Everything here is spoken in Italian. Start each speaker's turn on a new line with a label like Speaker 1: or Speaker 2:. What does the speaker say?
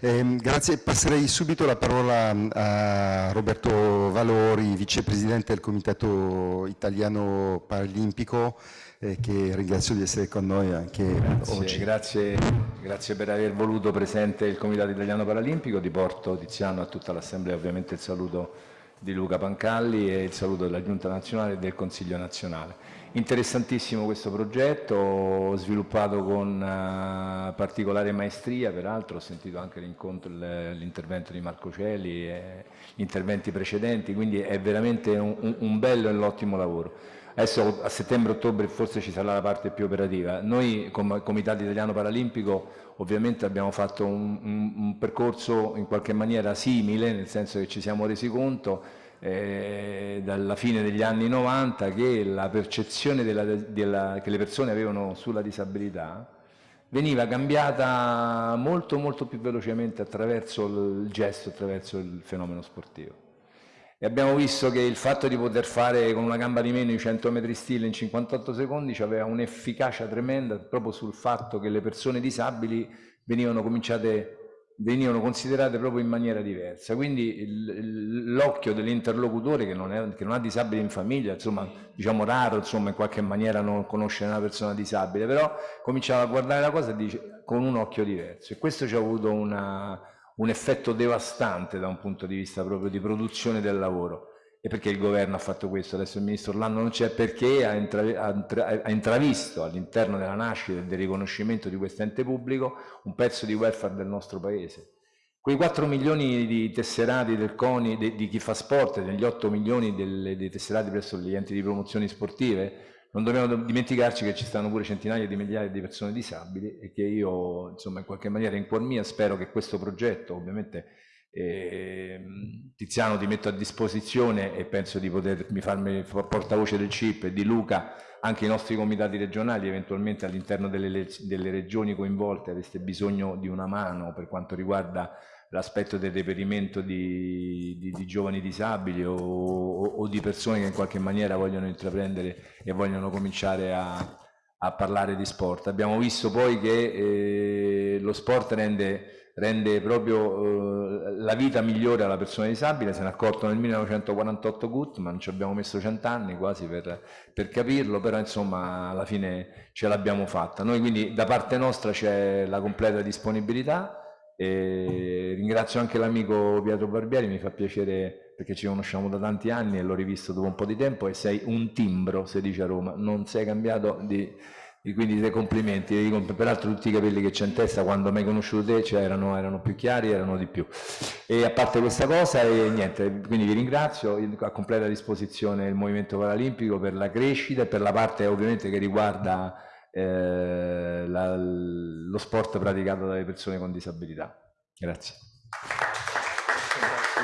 Speaker 1: Eh, grazie, passerei subito la parola a Roberto Valori, vicepresidente del Comitato Italiano Paralimpico, eh, che ringrazio di essere con noi anche
Speaker 2: grazie,
Speaker 1: oggi.
Speaker 2: Grazie, grazie, per aver voluto presente il Comitato Italiano Paralimpico, ti porto Tiziano a tutta l'Assemblea ovviamente il saluto di Luca Pancalli e il saluto della Giunta Nazionale e del Consiglio Nazionale. Interessantissimo questo progetto, sviluppato con uh, particolare maestria, peraltro ho sentito anche l'intervento di Marco Celi e gli interventi precedenti, quindi è veramente un, un bello e un ottimo lavoro. Adesso a settembre-ottobre forse ci sarà la parte più operativa. Noi come Comitato Italiano Paralimpico ovviamente abbiamo fatto un, un, un percorso in qualche maniera simile, nel senso che ci siamo resi conto eh, dalla fine degli anni 90 che la percezione della, della, che le persone avevano sulla disabilità veniva cambiata molto molto più velocemente attraverso il gesto, attraverso il fenomeno sportivo. E abbiamo visto che il fatto di poter fare con una gamba di meno i 100 metri stile in 58 secondi aveva un'efficacia tremenda proprio sul fatto che le persone disabili venivano cominciate venivano considerate proprio in maniera diversa. Quindi l'occhio dell'interlocutore che, che, non ha disabili in famiglia, insomma, diciamo raro, insomma, in qualche maniera non conoscere una persona disabile, però cominciava a guardare la cosa dice, con un occhio diverso e questo ci ha avuto una, un effetto devastante da un punto di vista proprio di produzione del lavoro. E perché il governo ha fatto questo? Adesso il ministro Orlando non c'è perché ha, intra ha, ha intravisto all'interno della nascita e del riconoscimento di questo ente pubblico un pezzo di welfare del nostro paese. Quei 4 milioni di tesserati del CONI, de, di chi fa sport, degli 8 milioni delle, dei tesserati presso gli enti di promozioni sportive, non dobbiamo dimenticarci che ci stanno pure centinaia di migliaia di persone disabili e che io, insomma, in qualche maniera in cuor mia spero che questo progetto, ovviamente eh, Tiziano ti metto a disposizione e penso di potermi farmi portavoce del CIP e di Luca anche i nostri comitati regionali, eventualmente all'interno delle, delle regioni coinvolte aveste bisogno di una mano per quanto riguarda l'aspetto del reperimento di, di, di, giovani disabili o, o, o, di persone che in qualche maniera vogliono intraprendere e vogliono cominciare a, a parlare di sport. Abbiamo visto poi che eh, lo sport rende rende proprio eh, la vita migliore alla persona disabile, se ne è accorto nel 1948 Gutmann, ci abbiamo messo cent'anni quasi per, per, capirlo, però insomma alla fine ce l'abbiamo fatta. Noi quindi da parte nostra c'è la completa disponibilità e ringrazio anche l'amico Pietro Barbieri, mi fa piacere perché ci conosciamo da tanti anni e l'ho rivisto dopo un po' di tempo e sei un timbro, si dice a Roma, non sei cambiato di e quindi dei complimenti, peraltro tutti i capelli che c'è in testa quando mi hai conosciuto te cioè erano, erano, più chiari, erano di più. E a parte questa cosa, e niente, quindi vi ringrazio, a completa disposizione il Movimento Paralimpico per la crescita e per la parte ovviamente che riguarda eh, la, lo sport praticato dalle persone con disabilità. Grazie.